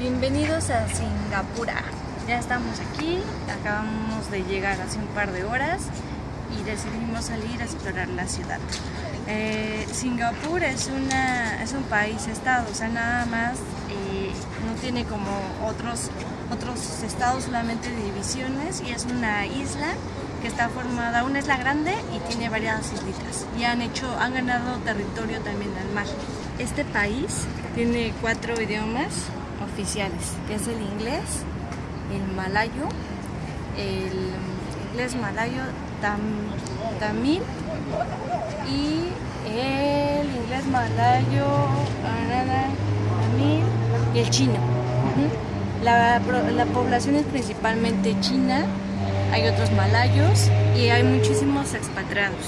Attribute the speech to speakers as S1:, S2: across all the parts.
S1: Bienvenidos a Singapura. Ya estamos aquí, acabamos de llegar hace un par de horas y decidimos salir a explorar la ciudad. Eh, Singapur es, una, es un país-estado, o sea, nada más eh, no tiene como otros, otros estados, solamente divisiones y es una isla que está formada, una isla grande y tiene varias islitas y han hecho, han ganado territorio también al mar. Este país tiene cuatro idiomas que es el inglés, el malayo, el inglés malayo tam, tamil y el inglés malayo tamil y el chino. la, la población es principalmente china, hay otros malayos y hay muchísimos expatriados.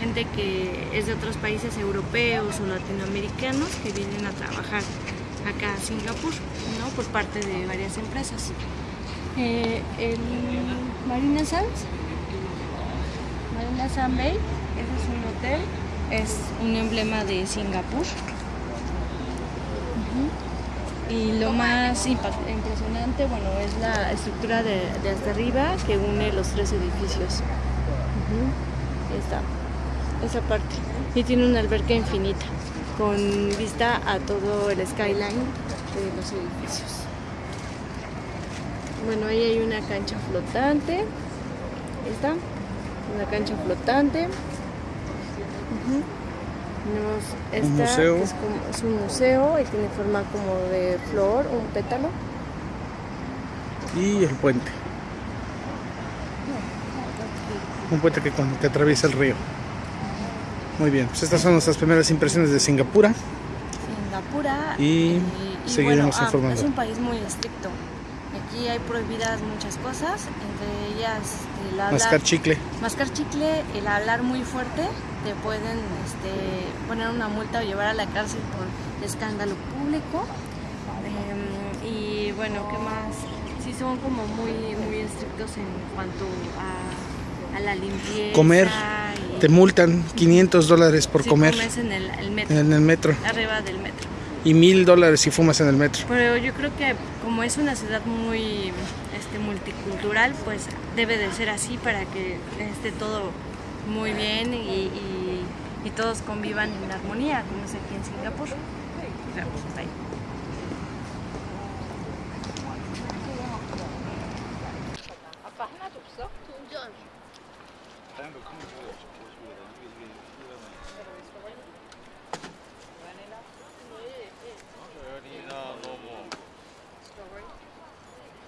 S1: Gente que es de otros países europeos o latinoamericanos que vienen a trabajar acá a Singapur, ¿no? por parte de varias empresas. Eh, el Marina Sands, Marina Sand Bay, ese es un hotel, es un emblema de Singapur. Y lo más impresionante, bueno, es la estructura de, hasta arriba que une los tres edificios. Esta, esa parte. Y tiene una alberca infinita con vista a todo el skyline de los edificios. Bueno, ahí hay una cancha flotante. Esta, una cancha flotante. esta, un museo. es, es, un museo y tiene forma como de flor, un pétalo.
S2: Y el puente. Un puente que, que atraviesa el río. Muy bien, pues estas son nuestras primeras impresiones de Singapura.
S1: Singapura.
S2: Y, seguiremos
S1: ah,
S2: informando.
S1: es un país muy estricto. Aquí hay prohibidas muchas cosas, entre ellas el hablar,
S2: mascar chicle.
S1: Mascar chicle, el hablar muy fuerte, te pueden este, poner una multa o llevar a la cárcel por escándalo público. Em, y bueno, ¿qué más? Sí son como muy, muy estrictos en cuanto a, a la limpieza.
S2: Comer te multan 500 dólares por
S1: si
S2: comer.
S1: en el, el, metro.
S2: En el metro.
S1: Arriba del metro.
S2: Y mil dólares si fumas en el metro.
S1: Pero yo creo que como es una ciudad muy este, multicultural, pues debe de ser así para que esté todo muy bien y, y, y todos convivan en armonía, como es aquí en Singapur. Ahí.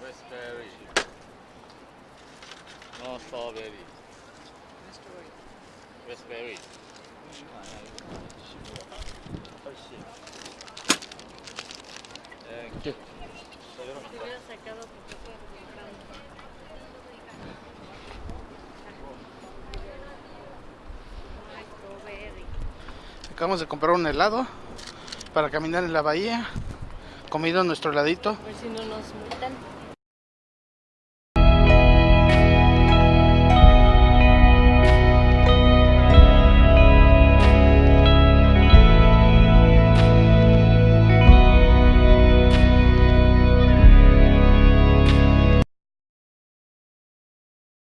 S3: Raspberry. No strawberry. Raspberry. Thank
S2: Acabamos de comprar un helado para caminar en la bahía, comido nuestro heladito.
S1: A ver si no nos multan.